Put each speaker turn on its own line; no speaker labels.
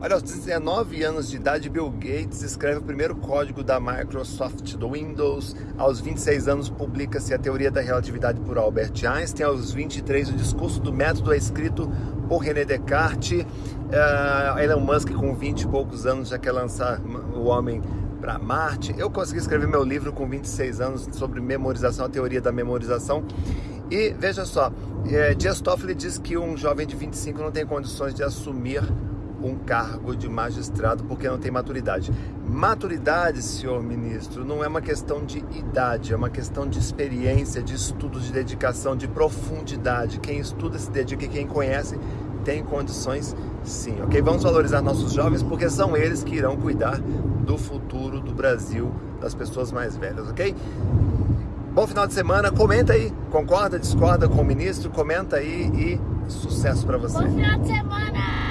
Olha, aos 19 anos de idade, Bill Gates escreve o primeiro código da Microsoft do Windows. Aos 26 anos, publica-se a Teoria da Relatividade por Albert Einstein. Aos 23, o Discurso do Método é escrito por René Descartes. Uh, Elon Musk, com 20 e poucos anos, já quer lançar o homem para Marte. Eu consegui escrever meu livro com 26 anos sobre memorização, a teoria da memorização. E veja só, é, Dias Toffoli diz que um jovem de 25 não tem condições de assumir um cargo de magistrado porque não tem maturidade. Maturidade, senhor ministro, não é uma questão de idade, é uma questão de experiência, de estudo, de dedicação, de profundidade. Quem estuda se dedica e quem conhece tem condições sim, ok? Vamos valorizar nossos jovens porque são eles que irão cuidar do futuro do Brasil, das pessoas mais velhas, ok? Bom final de semana, comenta aí, concorda, discorda com o ministro, comenta aí e sucesso para você.
Bom final de semana!